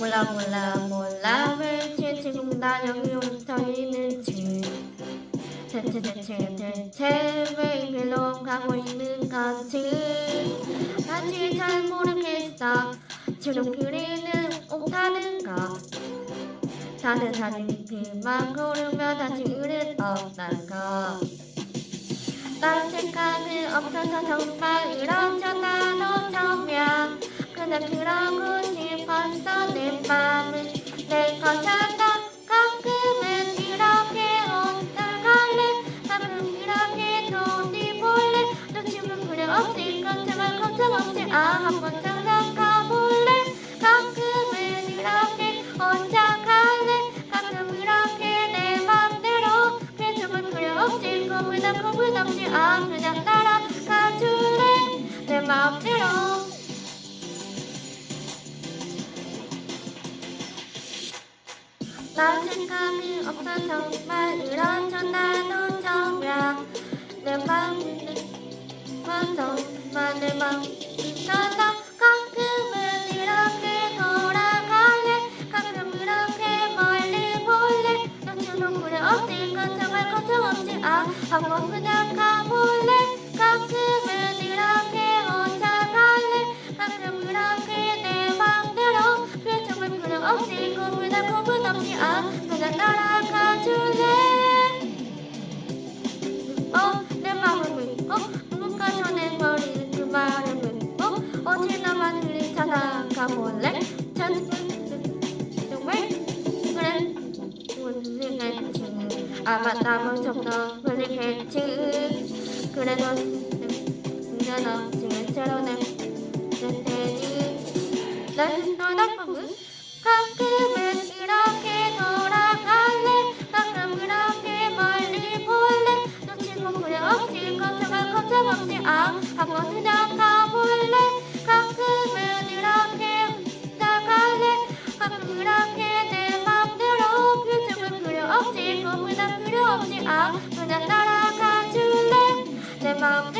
몰라 몰라 몰라 왜 지금 나 여기 서 있는지. 대체 대체 대체 왜 이리로 가고 있는 건지. 아직 잘 모르겠어. 지름길이는 옥타는가. 다들 사진 그만 고르며 다시 의를 없단가. 딴 생각은 없어서 정말 이런저런 아 한번 장난 가볼래 가끔은 이렇게 혼자 갈래 가끔 이렇게 내 맘대로 그래 정말 그래 없을 거보다 겁을 없지 아 그냥 따라가 줄래 내 맘대로 나 생각이 없어 정말 이런저런 노점이야 내 맘이 정말 내맘 있어서 가끔은 이렇게 돌아갈래 가끔 이렇게 멀리 볼래? 너처럼 그래 없을 것 정말 걱정 없지. 아 한번 그냥 가볼래? 가끔은 이렇게 혼자 갈래? 가끔 이렇게 내 맘대로. 그래 정말 그래 없을 거보다 겁은 없지. 아 그냥 따라 볼래? 전 정말 그래 울리겠지 아마 남은 좀더 흘리겠지 그래도 내가 지금 처럼 내 테니 난 아 그냥 따라가 줄래? 내 맘대로